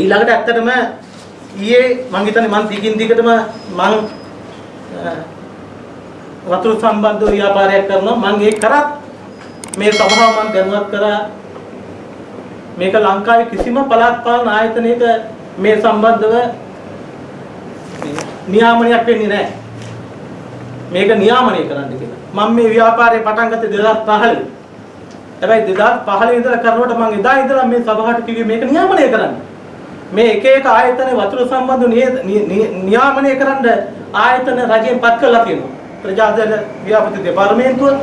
ඊළඟට ඇත්තටම ඊයේ මං හිතන්නේ මං දිගින් දිගටම මං වතුර සම්බන්ධ ව්‍යාපාරයක් කරනවා මං ඒක කරත් මේ සභාව මං දැනුවත් කරා මේක ලංකාවේ කිසිම පළාත් පාලන ආයතනයක මේ සම්බන්ධව නියාමනයක් වෙන්නේ නැහැ. මේක නියාමනය කරන්න කියලා. මම මේ ව්‍යාපාරේ පටන් ගත්තේ 2015. හැබැයි 2015 ඉඳලා කරනකොට මම එදා ඉඳලා මේ සභාවට කිව්වේ මේක නියාමනය කරන්න. මේ එක එක ආයතන වතුර සම්බන්ධ නියාමනය කරන්න ආයතන රජයෙන් පත් කරලා තියෙනවා. ප්‍රජාදල ව්‍යාපෘති දෙපාර්තමේන්තුව,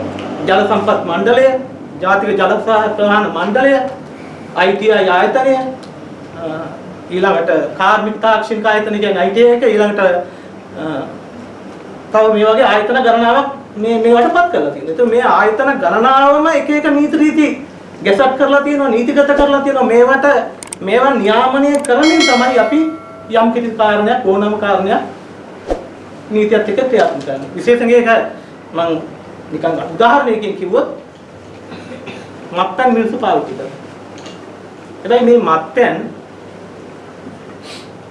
ජල සම්පත් මණ්ඩලය, ජාතික ජල සහ ප්‍රවාහන මණ්ඩලය, ITI ආයතනය, ඊළඟට කාර්මික තාක්ෂණික ආයතන කියන්නේ ITI එක ඊළඟට තව මේ වගේ ආයතන ගණනාවක් මේ මේවටපත් කරලා තියෙනවා. ඒත් මේ ආයතන ගණනාවම එක එක නීති රීති ගැසට් කරලා තියෙනවා, නීතිගත කරලා තියෙනවා. මේවට මේවා නියාමනය කරමින් තමයි අපි යම් කිසි කාරණයක් ඕනම කාරණයක් නීතියත් එක්ක ක්‍රියාත්මක කරන්නේ. විශේෂයෙන් ඒක මම නිකන් උදාහරණයකින් කිව්වොත් මත්පැන් මිනිස්සු පාවිච්චි කරනවා. හැබැයි මේ මත්පැන්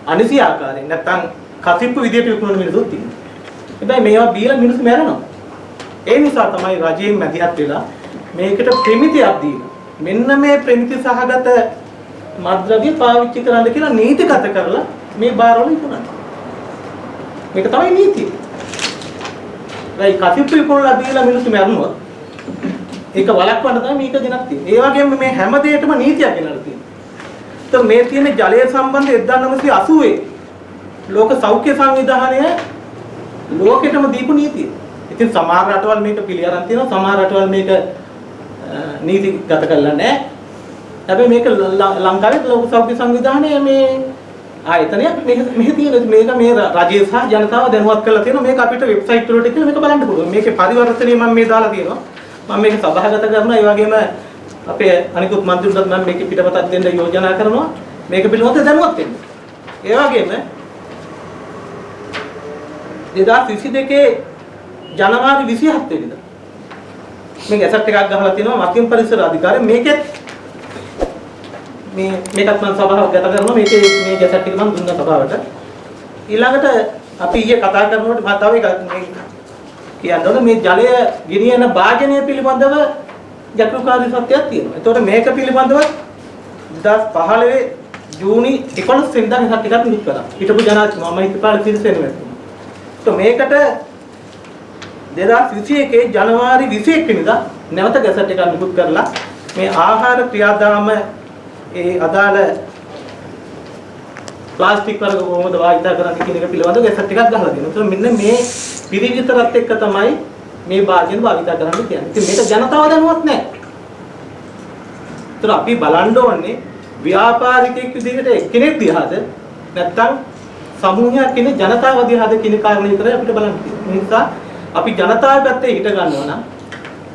අනිසි ආකාරයෙන් නැත්තම් කසිප්පු විදියට විකුණන මිනිස්සුත් ඉන්නවා. හැබැයි මේවා බීලා මිනිස්සු මැරෙනවා. ඒ නිසා තමයි රජයෙන් මැදිහත් වෙලා මේකට ප්‍රමිතියක් දීලා මෙන්න මේ ප්‍රමිති සහගත මද්ද්‍රව්‍ය පාවිච්චි කරන්න කියලා නීතිගත කරලා මේ බාරවල විකුණනවා. මේක තමයි නීතිය. දැන් කසිප්පු විකුණලා බීලා මිනිස්සු මැරුණොත් ඒක වළක්වන්න තමයි මේක ගෙනත් තියෙන්නේ. ඒ වගේම මේ හැම දෙයකම නීතියක් ගෙනල්ලා තියෙනවා. તો මේ තියෙන ජලය සම්බන්ධ 1980 ලෝක සෞඛ්‍ය සංවිධානය ලෝකෙටම දීපු නීතිය. ඉතින් සමහර රටවල් මේක පිළිඅරන් තියෙනවා සමහර රටවල් මේක නීතිගත කරලා නැහැ. හැබැයි මේක ලංකාවේ ලෝක සෞඛ්‍ය සංවිධානය මේ ආයතනයක් මේක මෙහි තියෙන මේක මේ රජය සහ ජනතාව දැනුවත් කරලා තියෙනවා මේක අපිට වෙබ්සයිට් වලට ගිහලා මේක බලන්න පුළුවන්. මේකේ පරිවර්තනය මම මේ දාලා තියෙනවා. මම මේක සභාගත කරනවා. ඒ වගේම අපේ අනිකුත් මන්ත්‍රීවරුන්ටත් මම මේක පිටපතක් දෙන්න යෝජනා කරනවා. මේක පිළිබඳව දැනුවත් වෙන්න. ඒ වගේම 2022 ජනවාරි 27 වෙනිදා මේ ගැසට් එකක් ගහලා තියෙනවා මකින් පරිසර අධිකාරිය මේකෙත් මේ මේකත් මම සභාවක් ගත කරනවා මේකේ මේ ගැසට් එක මම දුන්නා සභාවට ඊළඟට අපි ඊයේ කතා කරනකොට මම තව එකක් මේ කියන්න ඕනේ මේ ජලය ගෙනියන භාජනය පිළිබඳව ජටිලකාරී සත්‍යයක් තියෙනවා. ඒතකොට මේක පිළිබඳව 2015 ජූනි 11 වෙනිදා මේ ටිකක් නිකුත් කළා. හිටපු ජනාධිපති මම හිතපාල සිරිසේන මැතිතුමා. તો මේකට 2021 ජනවාරි 21 වෙනිදා නැවත ගැසට් එකක් නිකුත් කරලා මේ ආහාර ක්‍රියාදාම ඒ අදාළ ප්ලාස්ටික් වර්ග කොහොමද වාහිතා කරන්නේ කියන එක පිළිබඳව ගැසට් එකක් ගහලා දෙනවා. ඒතර මෙන්න මේ පිරිවිතරත් එක්ක තමයි මේ භාජන භාවිතා කරන්න කියන්නේ. ඉතින් මේක ජනතාව දැනුවත් නැහැ. ඒතර අපි බලන්න ඕනේ ව්‍යාපාරිකයෙක් විදිහට එක්කෙනෙක් දිහාද නැත්නම් සමූහයක් කියන ජනතාව දිහාද කියන කාරණේ විතරයි අපිට බලන්න තියෙන්නේ. ඒ නිසා අපි ජනතාව පැත්තේ හිට ගන්නවා නම්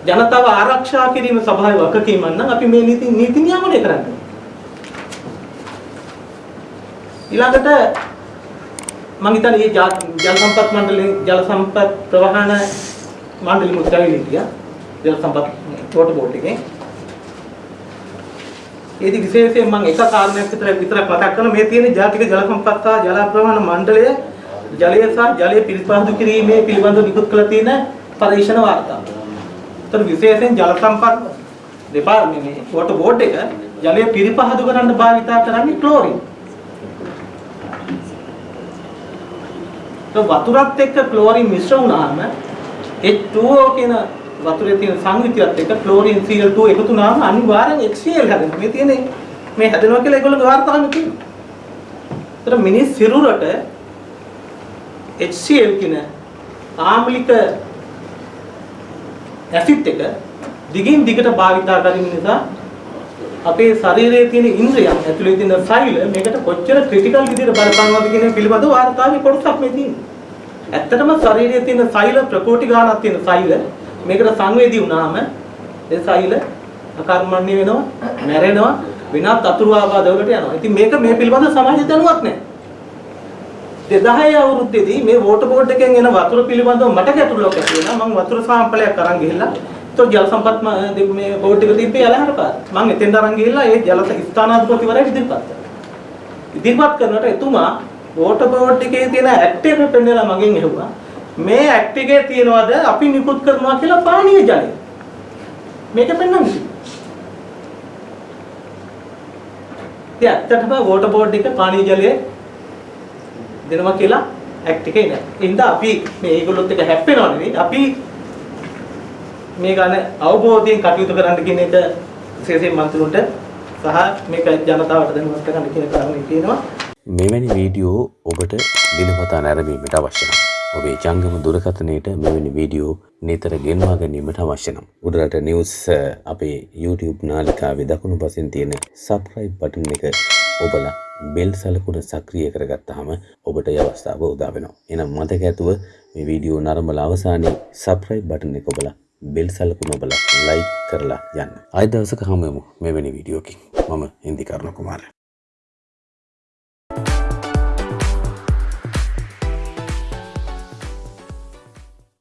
ජනතාව ආරක්ෂා කිරීම සභාවේ වගකීමක් නම් අපි මේ නීති නීති නියාමනය කරන්න ඕනේ. ඊළඟට මම හිතන්නේ මේ ජල සම්පත් මණ්ඩලයේ ජල සම්පත් ප්‍රවාහන මණ්ඩලෙ මුද්‍රාවිලි හිටියා. ජල සම්පත් වෝටර් බෝඩ් එකේ. ඒදි විශේෂයෙන් මම එක කාරණයක් විතර විතරක් මතක් කරනවා මේ තියෙන ජාතික ජල සම්පත් සහ ජල ප්‍රවාහන මණ්ඩලය ජලය සහ ජලය පිරිසිදු කිරීමේ පිළිබඳව නිකුත් කළ තියෙන පරීක්ෂණ වාර්තාව. ඒතර විශේෂයෙන් ජල සම්පත් දෙපාර්තමේන්තුවේ වෝටර් බෝඩ් එක ජලය පිරිපහදු කරන්න භාවිතා කරන්නේ ක්ලෝරින්. වතුරත් එක්ක ක්ලෝරින් මිශ්‍ර වුණාම H2O කියන වතුරේ තියෙන සංයුතියත් එක්ක ක්ලෝරින් Cl2 එකතු වුණාම අනිවාර්යෙන් HCl හැදෙනවා. මේ තියෙන්නේ මේ හැදෙනවා කියලා ඒගොල්ලෝ වාර්තාවෙ තියෙනවා. ඒතර මිනිස් සිරුරට HCl කියන ආම්ලික ඇසිඩ් එක දිගින් දිගට භාවිතා කිරීම නිසා අපේ ශරීරයේ තියෙන ඉන්ද්‍රියන් ඇතුලේ තියෙන සෛල මේකට කොච්චර ක්‍රිටිකල් විදිහට බලපානවද කියන පිළිබඳව වාර්තාවේ කොටසක් මේ තියෙනවා. ඇත්තටම ශරීරයේ තියෙන සෛල ප්‍රකෝටි ගාණක් තියෙන සෛල මේකට සංවේදී වුණාම ඒ සෛල අකර්මණ්‍ය වෙනවා, මැරෙනවා, වෙනත් අතුරු ආබාධ වලට යනවා. ඉතින් මේක මේ පිළිබඳව සමාජය දැනුවත් නැහැ. 2010 අවුරුද්දේදී මේ වෝටර් බෝඩ් එකෙන් එන වතුර පිළිබඳව මට ගැටලුවක් ඇති වුණා. මම වතුර සාම්පලයක් අරන් ගිහිල්ලා તો ජල සම්පත් මේ බෝඩ් එක තිබ්බේ යලහර පාර. මම එතෙන්ට අරන් ගිහිල්ලා ඒ ජල ස්ථානාධිපතිවරයා ඉදිරිපත් කළා. ඉදිරිපත් කරනකොට එතුමා වෝටර් බෝඩ් එකේ තියෙන ඇක්ට් එක පෙන්නලා මගෙන් ඇහුවා මේ ඇක්ට් එකේ තියනවාද අපි නිකුත් කරනවා කියලා පානීය ජලය. මේක පෙන්වන්න කිව්වා. ඉතින් ඇත්තටම වෝටර් බෝඩ් එක පානීය ජලය දෙනවා කියලා ඇක්ට් එකේ නෑ. ඒ හින්දා අපි මේ ඒගොල්ලොත් එක හැප්පෙනව නෙවෙයි අපි මේ ගන්න අවබෝධයෙන් කටයුතු කරන්න කියන එක විශේෂයෙන් මන්ත්‍රීන්ට සහ මේක ජනතාවට දැනුවත් කරන්න කියන කාරණේ තියෙනවා. මෙවැනි වීඩියෝ ඔබට දිනපතා නැරඹීමට අවශ්‍ය නම් ඔබේ ජංගම දුරකථනයට මෙවැනි වීඩියෝ නිතර ගෙන්වා ගැනීමට අවශ්‍ය නම් උඩරට නිවුස් අ, අපේ YouTube නාලිකාවේ දකුණු පසින් තියෙන සබ්ස්ක්‍රයිබ් බටන් එක ඔබලා බෙල් සලකුණ සක්‍රිය කරගත්තාම ඔබට ඒ අවස්ථාව උදා වෙනවා. එහෙනම් මතක ඇතුව මේ වීඩියෝ නරඹලා අවසානයේ සබ්ස්ක්‍රයිබ් බටන් එක ඔබලා බෙල් සලකුණ ඔබලා ලයික් කරලා යන්න. ආයෙ දවසක හමු වෙමු මෙවැනි වීඩියෝකින්. මම හින්දි කරුණ කුමාරයා